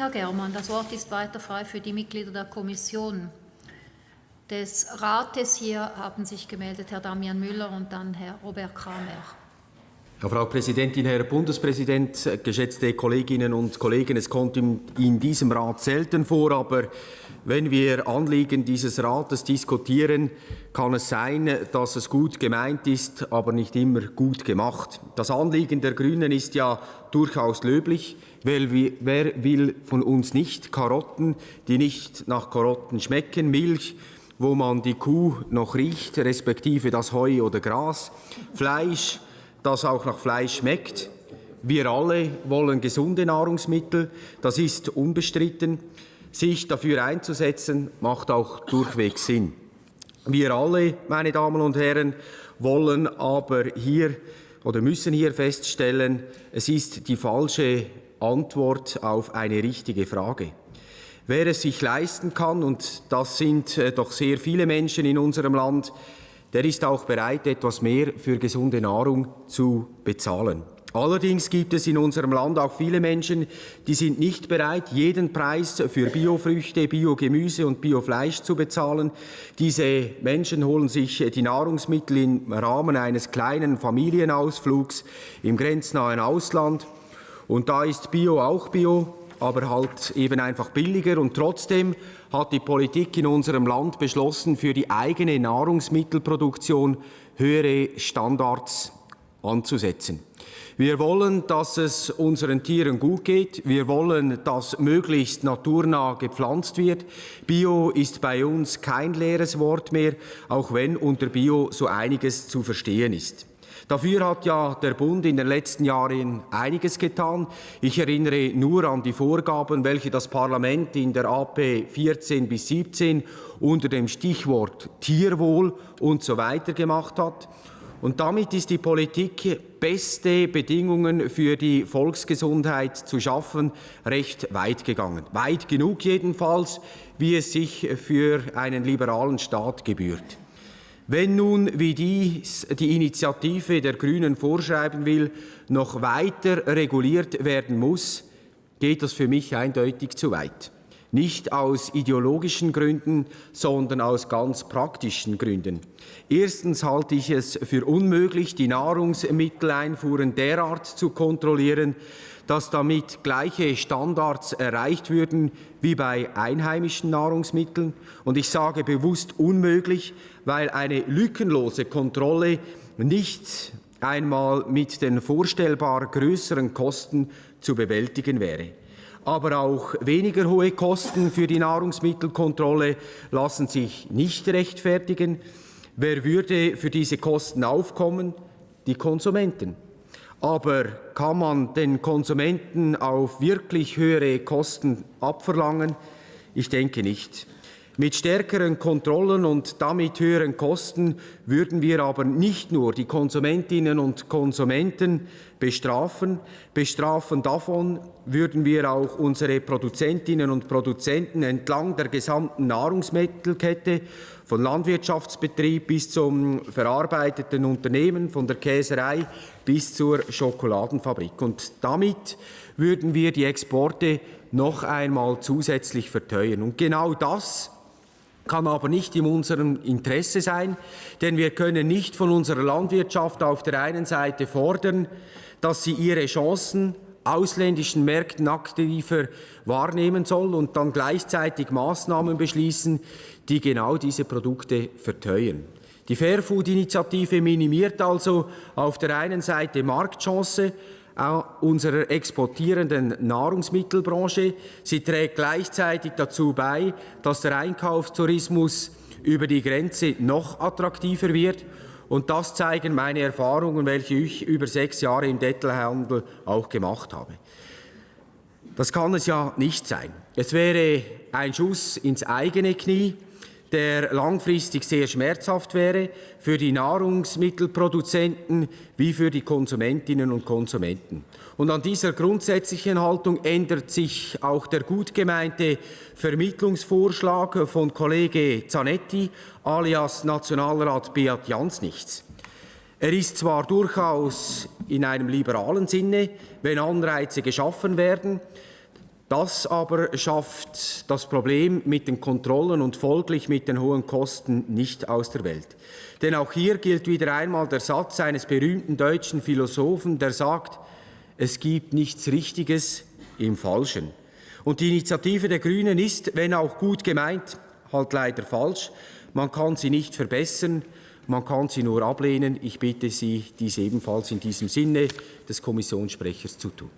Herr Germann. Das Wort ist weiter frei für die Mitglieder der Kommission. Des Rates hier haben sich gemeldet Herr Damian Müller und dann Herr Robert Kramer. Ja, Frau Präsidentin, Herr Bundespräsident, geschätzte Kolleginnen und Kollegen, es kommt in, diesem Rat selten vor, aber wenn wir Anliegen dieses Rates diskutieren, kann es sein, dass es gut gemeint ist, aber nicht immer gut gemacht. Das Anliegen der Grünen ist ja durchaus löblich. Wer will von uns nicht Karotten, die nicht nach Karotten schmecken, Milch, wo man die Kuh noch riecht, respektive das Heu oder Gras, Fleisch, das auch nach Fleisch schmeckt. Wir alle wollen gesunde Nahrungsmittel, das ist unbestritten. Sich dafür einzusetzen, macht auch durchweg Sinn. Wir alle, meine Damen und Herren, wollen aber hier oder müssen hier feststellen, es ist die falsche Antwort auf eine richtige Frage. Wer es sich leisten kann, und das sind äh, doch sehr viele Menschen in unserem Land, der ist auch bereit, etwas mehr für gesunde Nahrung zu bezahlen. Allerdings gibt es in unserem Land auch viele Menschen, die sind nicht bereit, jeden Preis für Biofrüchte, Biogemüse und Biofleisch zu bezahlen. Diese Menschen holen sich die Nahrungsmittel im Rahmen eines kleinen Familienausflugs im grenznahen Ausland. Und da ist Bio auch Bio, aber halt eben einfach billiger. Und trotzdem hat die Politik in unserem Land beschlossen, für die eigene Nahrungsmittelproduktion höhere Standards anzusetzen. Wir wollen, dass es unseren Tieren gut geht. Wir wollen, dass möglichst naturnah gepflanzt wird. Bio ist bei uns kein leeres Wort mehr, auch wenn unter Bio so einiges zu verstehen ist. Dafür hat ja der Bund in den letzten Jahren einiges getan. Ich erinnere nur an die Vorgaben, welche das Parlament in der AP 14 bis 17 unter dem Stichwort Tierwohl und so weiter gemacht hat. Und damit ist die Politik, beste Bedingungen für die Volksgesundheit zu schaffen, recht weit gegangen. Weit genug jedenfalls, wie es sich für einen liberalen Staat gebührt. Wenn nun, wie dies die Initiative der Grünen vorschreiben will, noch weiter reguliert werden muss, geht das für mich eindeutig zu weit. Nicht aus ideologischen Gründen, sondern aus ganz praktischen Gründen. Erstens halte ich es für unmöglich, die Nahrungsmitteleinfuhren derart zu kontrollieren, dass damit gleiche Standards erreicht würden wie bei einheimischen Nahrungsmitteln. Und ich sage bewusst unmöglich, weil eine lückenlose Kontrolle nicht einmal mit den vorstellbar größeren Kosten zu bewältigen wäre aber auch weniger hohe Kosten für die Nahrungsmittelkontrolle lassen sich nicht rechtfertigen. Wer würde für diese Kosten aufkommen? Die Konsumenten. Aber kann man den Konsumenten auf wirklich höhere Kosten abverlangen? Ich denke nicht. Mit stärkeren Kontrollen und damit höheren Kosten würden wir aber nicht nur die Konsumentinnen und Konsumenten bestrafen. Bestrafen davon würden wir auch unsere Produzentinnen und Produzenten entlang der gesamten Nahrungsmittelkette, von Landwirtschaftsbetrieb bis zum verarbeiteten Unternehmen, von der Käserei bis zur Schokoladenfabrik. Und damit würden wir die Exporte noch einmal zusätzlich verteuern. Und genau das kann aber nicht in unserem Interesse sein, denn wir können nicht von unserer Landwirtschaft auf der einen Seite fordern, dass sie ihre Chancen ausländischen Märkten aktiver wahrnehmen soll und dann gleichzeitig Maßnahmen beschließen, die genau diese Produkte verteuern. Die Fairfood-Initiative minimiert also auf der einen Seite Marktchance, unserer exportierenden Nahrungsmittelbranche. Sie trägt gleichzeitig dazu bei, dass der Einkaufstourismus über die Grenze noch attraktiver wird. Und das zeigen meine Erfahrungen, welche ich über sechs Jahre im Detailhandel auch gemacht habe. Das kann es ja nicht sein. Es wäre ein Schuss ins eigene Knie, der langfristig sehr schmerzhaft wäre für die Nahrungsmittelproduzenten wie für die Konsumentinnen und Konsumenten. Und an dieser grundsätzlichen Haltung ändert sich auch der gut gemeinte Vermittlungsvorschlag von Kollege Zanetti alias Nationalrat Beat Jans nichts. Er ist zwar durchaus in einem liberalen Sinne, wenn Anreize geschaffen werden, Das aber schafft das Problem mit den Kontrollen und folglich mit den hohen Kosten nicht aus der Welt. Denn auch hier gilt wieder einmal der Satz eines berühmten deutschen Philosophen, der sagt, es gibt nichts Richtiges im Falschen. Und die Initiative der Grünen ist, wenn auch gut gemeint, halt leider falsch. Man kann sie nicht verbessern, man kann sie nur ablehnen. Ich bitte Sie, dies ebenfalls in diesem Sinne des Kommissionssprechers zu tun.